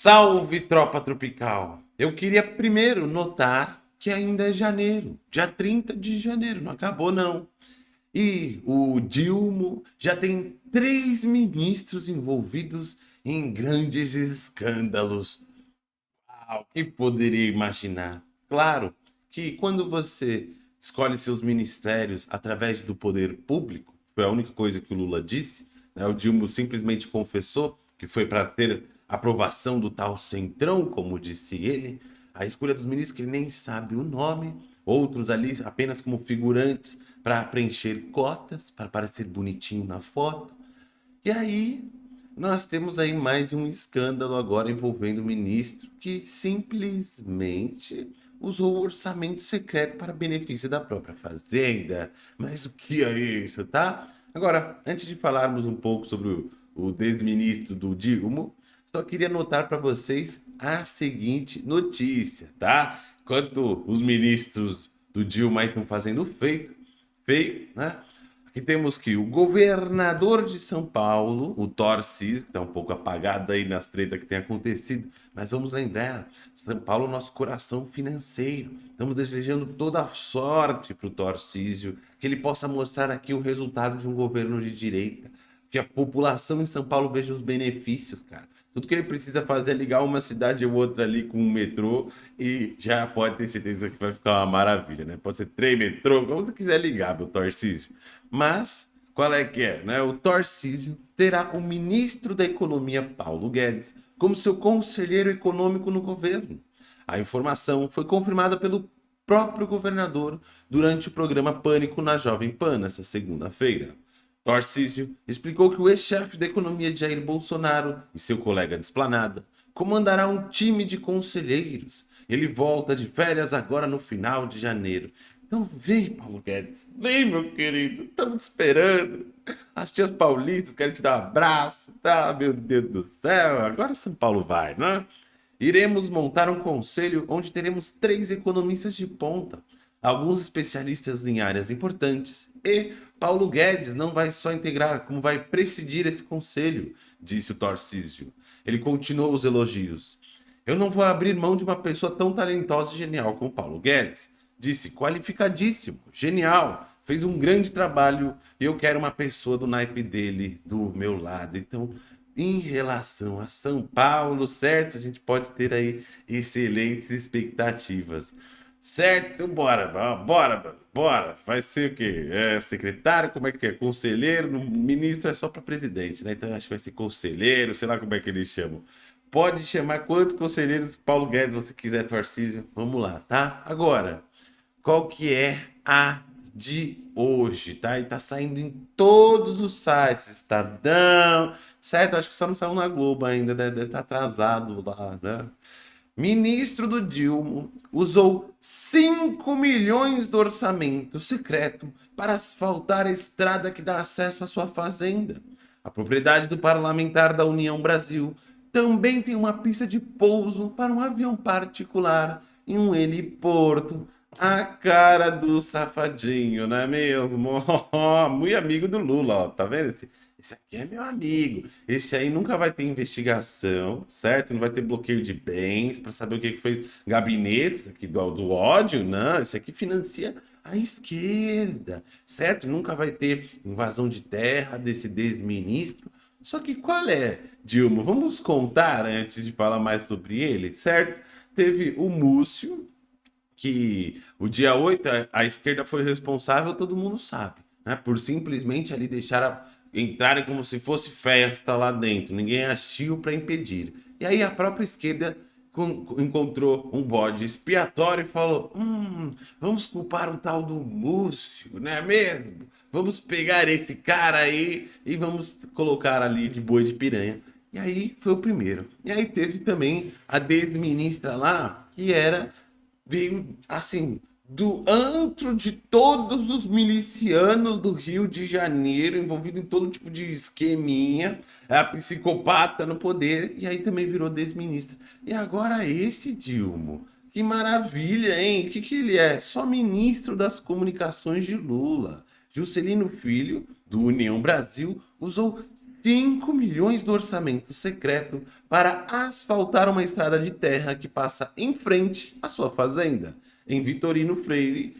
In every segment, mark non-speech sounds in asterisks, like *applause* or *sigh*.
Salve, tropa tropical! Eu queria primeiro notar que ainda é janeiro, dia 30 de janeiro, não acabou não. E o Dilma já tem três ministros envolvidos em grandes escândalos. Uau, quem poderia imaginar? Claro que quando você escolhe seus ministérios através do poder público, foi a única coisa que o Lula disse, né? o Dilma simplesmente confessou que foi para ter aprovação do tal centrão, como disse ele, a escolha dos ministros que ele nem sabe o nome, outros ali apenas como figurantes para preencher cotas, para parecer bonitinho na foto. E aí nós temos aí mais um escândalo agora envolvendo o ministro que simplesmente usou o orçamento secreto para benefício da própria fazenda. Mas o que é isso, tá? Agora, antes de falarmos um pouco sobre o, desministro do Dilma, só queria notar para vocês a seguinte notícia, tá? Enquanto os ministros do Dilma estão fazendo feito, feio, né? Aqui temos que o governador de São Paulo, o Tarcísio, que está um pouco apagado aí nas tretas que tem acontecido, mas vamos lembrar, São Paulo é nosso coração financeiro. Estamos desejando toda a sorte para o Tarcísio, que ele possa mostrar aqui o resultado de um governo de direita, que a população em São Paulo veja os benefícios, cara. Tudo que ele precisa fazer é ligar uma cidade ou outra ali com um metrô e já pode ter certeza que vai ficar uma maravilha, né? Pode ser trem, metrô, como você quiser ligar, meu Tarcísio. Mas, qual é que é? Né? O Tarcísio terá o ministro da Economia, Paulo Guedes, como seu conselheiro econômico no governo. A informação foi confirmada pelo próprio governador durante o programa Pânico na Jovem Pan, nessa segunda-feira. Tarcísio explicou que o ex-chefe da economia Jair Bolsonaro e seu colega de esplanada comandará um time de conselheiros. Ele volta de férias agora no final de janeiro. Então vem, Paulo Guedes. Vem, meu querido. Estamos esperando. As tias paulistas querem te dar um abraço. Tá, meu Deus do céu. Agora São Paulo vai, né? Iremos montar um conselho onde teremos três economistas de ponta, alguns especialistas em áreas importantes e Paulo Guedes não vai só integrar, como vai presidir esse conselho, disse o Tarcísio. Ele continuou os elogios. Eu não vou abrir mão de uma pessoa tão talentosa e genial como Paulo Guedes. Disse, qualificadíssimo, genial, fez um grande trabalho e eu quero uma pessoa do naipe dele do meu lado. Então, em relação a São Paulo, certo? A gente pode ter aí excelentes expectativas. Certo? Então bora, bora, bora. Vai ser o quê? É secretário? Como é que é? Conselheiro? Ministro é só para presidente, né? Então acho que vai ser conselheiro, sei lá como é que eles chamam. Pode chamar quantos conselheiros Paulo Guedes você quiser, Tarcísio. Vamos lá, tá? Agora, qual que é a de hoje, tá? E tá saindo em todos os sites, Estadão, certo? Acho que só não saiu na Globo ainda, né? deve estar tá atrasado lá, né? Ministro do Dilma usou 5 milhões do orçamento secreto para asfaltar a estrada que dá acesso à sua fazenda. A propriedade do parlamentar da União Brasil também tem uma pista de pouso para um avião particular em um heliporto. A cara do safadinho, não é mesmo? *laughs* Muito amigo do Lula, ó, tá vendo? Esse, esse aqui é meu amigo. Esse aí nunca vai ter investigação, certo? Não vai ter bloqueio de bens para saber o que, que fez gabinetes aqui do, do ódio. Não, esse aqui financia a esquerda, certo? Nunca vai ter invasão de terra desse desministro. Só que qual é, Dilma? Vamos contar antes de falar mais sobre ele, certo? Teve o Múcio, que o dia 8 a, a esquerda foi responsável, todo mundo sabe, né? Por simplesmente ali deixar a entrarem como se fosse festa lá dentro, ninguém assistiu para impedir. E aí a própria esquerda encontrou um bode expiatório e falou: hum, vamos culpar o tal do Múcio, não é mesmo? Vamos pegar esse cara aí e vamos colocar ali de boi de piranha. E aí foi o primeiro. E aí teve também a desministra lá, que era, veio assim, do antro de todos os milicianos do Rio de Janeiro, envolvido em todo tipo de esqueminha, é a psicopata no poder, e aí também virou desministra. E agora esse Dilma, que maravilha, hein? O que, que ele é? Só ministro das comunicações de Lula. Juscelino Filho, do União Brasil, usou 5 milhões do orçamento secreto para asfaltar uma estrada de terra que passa em frente à sua fazenda, em Vitorino Freire.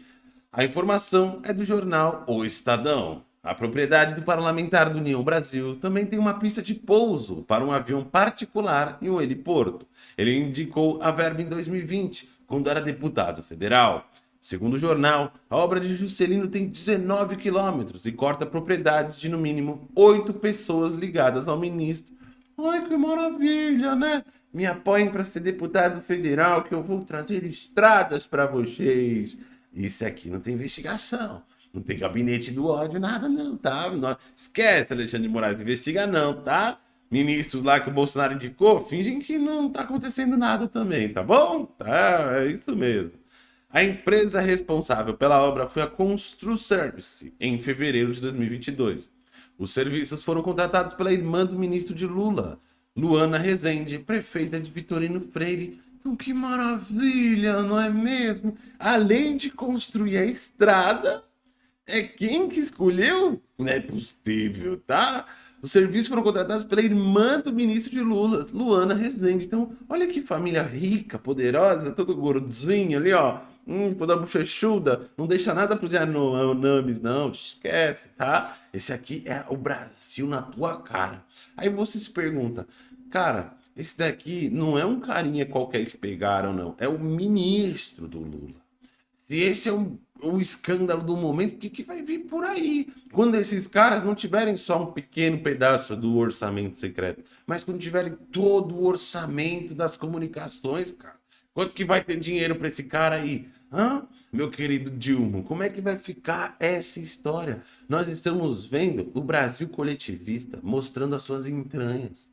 A informação é do jornal O Estadão. A propriedade do parlamentar do União Brasil também tem uma pista de pouso para um avião particular e um heliporto. Ele indicou a verba em 2020, quando era deputado federal. Segundo o jornal, a obra de Juscelino tem 19 quilômetros e corta propriedades de no mínimo oito pessoas ligadas ao ministro. Ai, que maravilha, né? Me apoiem para ser deputado federal que eu vou trazer estradas para vocês. Isso aqui não tem investigação. Não tem gabinete do ódio, nada não, tá? Não, esquece, Alexandre de Moraes, investiga não, tá? Ministros lá que o Bolsonaro indicou, fingem que não tá acontecendo nada também, tá bom? Tá, é isso mesmo. A empresa responsável pela obra foi a Constru Service, em fevereiro de 2022. Os serviços foram contratados pela irmã do ministro de Lula, Luana Rezende, prefeita de Vitorino Freire. Então, que maravilha, não é mesmo? Além de construir a estrada, é quem que escolheu? Não é possível, tá? Os serviços foram contratados pela irmã do ministro de Lula, Luana Rezende. Então, olha que família rica, poderosa, todo gordinho ali, ó. Hum, toda bochechuda. Não deixa nada pros Yanomamis, não. Esquece, tá? Esse aqui é o Brasil na tua cara. Aí você se pergunta, cara, esse daqui não é um carinha qualquer que pegaram, não. É o ministro do Lula. Se esse é um o escândalo do momento, o que, que vai vir por aí? Quando esses caras não tiverem só um pequeno pedaço do orçamento secreto, mas quando tiverem todo o orçamento das comunicações, cara. Quanto que vai ter dinheiro para esse cara aí? Hã? Meu querido Dilma, como é que vai ficar essa história? Nós estamos vendo o Brasil coletivista mostrando as suas entranhas.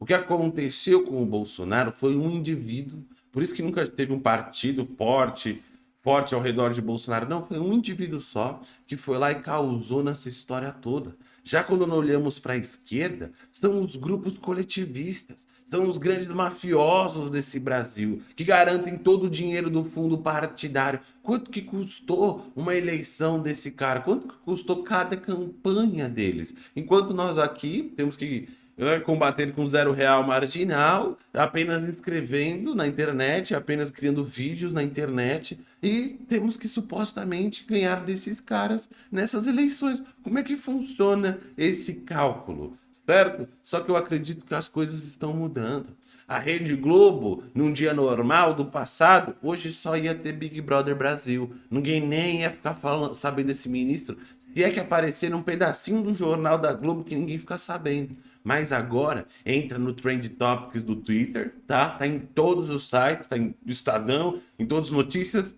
O que aconteceu com o Bolsonaro foi um indivíduo, por isso que nunca teve um partido forte, forte ao redor de Bolsonaro. Não, foi um indivíduo só que foi lá e causou nessa história toda. Já quando nós olhamos para a esquerda, são os grupos coletivistas, são os grandes mafiosos desse Brasil, que garantem todo o dinheiro do fundo partidário. Quanto que custou uma eleição desse cara? Quanto que custou cada campanha deles? Enquanto nós aqui temos que né, combatendo com zero real marginal, apenas escrevendo na internet, apenas criando vídeos na internet e temos que supostamente ganhar desses caras nessas eleições. Como é que funciona esse cálculo? Certo? Só que eu acredito que as coisas estão mudando. A Rede Globo, num dia normal do passado, hoje só ia ter Big Brother Brasil. Ninguém nem ia ficar falando, sabendo desse ministro. Se é que aparecer num pedacinho do jornal da Globo que ninguém fica sabendo. Mas agora entra no Trend Topics do Twitter, tá? Tá em todos os sites, tá em Estadão, em todas as notícias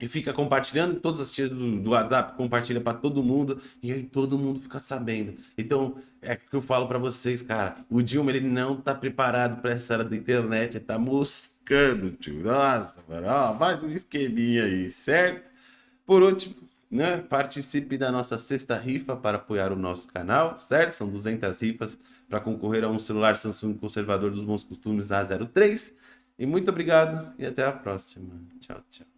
e fica compartilhando, todas as tias do, do WhatsApp compartilha para todo mundo e aí todo mundo fica sabendo. Então, é que eu falo para vocês, cara, o Dilma ele não tá preparado para essa era da internet, ele tá moscando, tio. Nossa, mano, ó, mais um esqueminha aí, certo? Por último, né, participe da nossa sexta rifa para apoiar o nosso canal, certo? São 200 rifas para concorrer a um celular Samsung conservador dos bons costumes A03. E muito obrigado e até a próxima. Tchau, tchau.